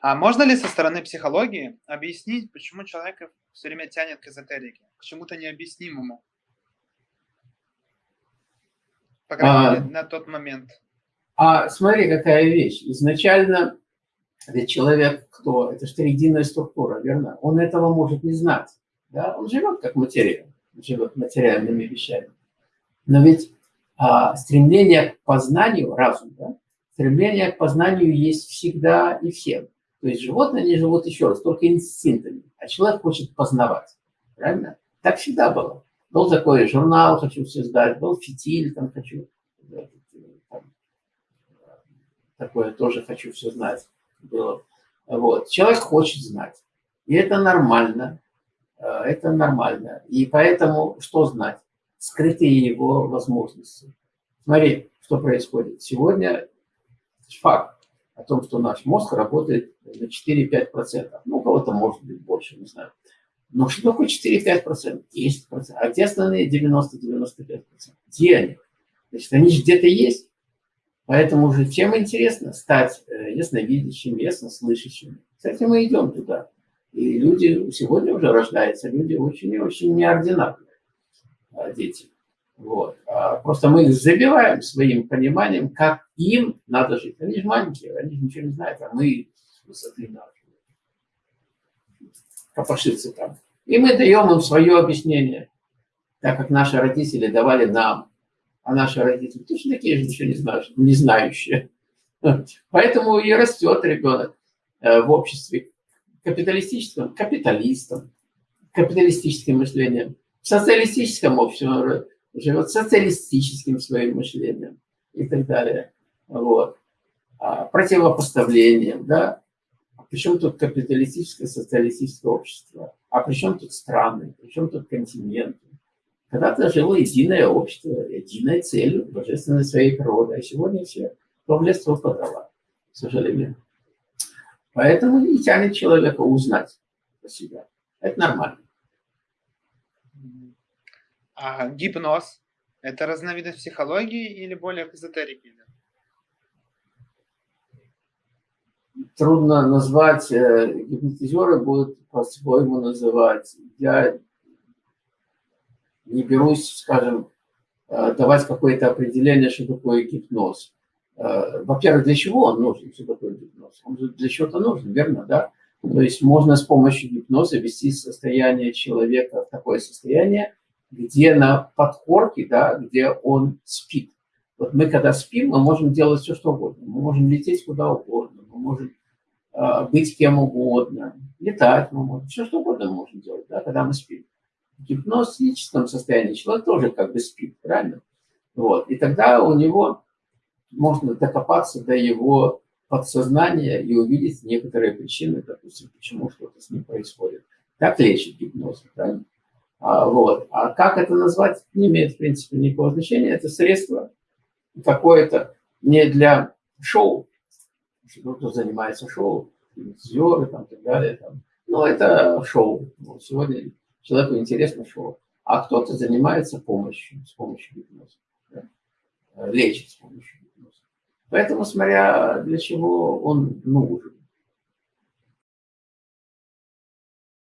А можно ли со стороны психологии объяснить, почему человека все время тянет к эзотерике, к чему-то необъяснимому? По крайней а, мере, на тот момент. А смотри, какая вещь. Изначально ведь человек кто? Это же единая структура, верно? Он этого может не знать. Да? Он живет как материя, живет материальными вещами. Но ведь а, стремление к познанию, разум, да? стремление к познанию есть всегда и всем. То есть животные, они живут еще раз, только инстинктами, а человек хочет познавать. Правильно? Так всегда было. Был такой журнал, хочу все сдать, был фитиль, там хочу, там, такое тоже хочу все знать. Было. Вот. Человек хочет знать. И это нормально. Э, это нормально. И поэтому что знать? Скрытые его возможности. Смотри, что происходит. Сегодня факт о том, что наш мозг работает на 4-5%. Ну, у кого-то может быть больше, не знаю. Но что такое 4-5%? 10%. А где остальные 90-95%? Где они? Значит, они же где-то есть. Поэтому уже чем интересно стать э, ясновидящим, яснослышащим. Кстати, мы идем туда. И люди сегодня уже рождаются, люди очень и очень неординарные, а, дети. Вот. А просто мы их забиваем своим пониманием, как им надо жить. Они же маленькие, они же ничего не знают, а мы с высоты надо копошиться там. И мы даем им свое объяснение, так как наши родители давали нам, а наши родители точно такие же ничего не знают, не знающие. Поэтому и растет ребенок э, в обществе капиталистическом, капиталистом, капиталистическим мышлением. В социалистическом обществе живет социалистическим своим мышлением и так далее. Вот. А, противопоставлением, да. А причем тут капиталистическое, социалистическое общество? А при чем тут страны? При чем тут континенты? Когда-то жило единое общество, единая цель, божественной своей природы. А сегодня все то в к сожалению. Поэтому и тянет человека узнать про себя. Это нормально. А гипноз – это разновидность психологии или более к эзотерике? Трудно назвать, э, гипнотизеры будут по-своему называть. Я не берусь, скажем, э, давать какое-то определение, что такое гипноз. Э, во-первых, для чего он нужен, что такое гипноз? Он для чего-то нужен, верно, да? То есть можно с помощью гипноза ввести состояние человека в такое состояние, где на подкорке, да, где он спит. Вот мы когда спим, мы можем делать все, что угодно. Мы можем лететь куда угодно, мы можем быть кем угодно, летать мы можем, все, что угодно можем делать, да, когда мы спим. В гипнозическом состоянии человек тоже как бы спит, правильно? Вот. И тогда у него можно докопаться до его подсознания и увидеть некоторые причины, допустим, почему что-то с ним происходит. Так лечит гипноз, правильно? А, вот. а как это назвать, не имеет, в принципе, никакого значения. Это средство какое-то не для шоу, кто занимается шоу, телевизоры там, и так далее. Там. Но это шоу. Вот сегодня человеку интересно шоу. А кто-то занимается помощью, с помощью гипноза. Да? Лечит с помощью гипноза. Поэтому, смотря для чего он нужен.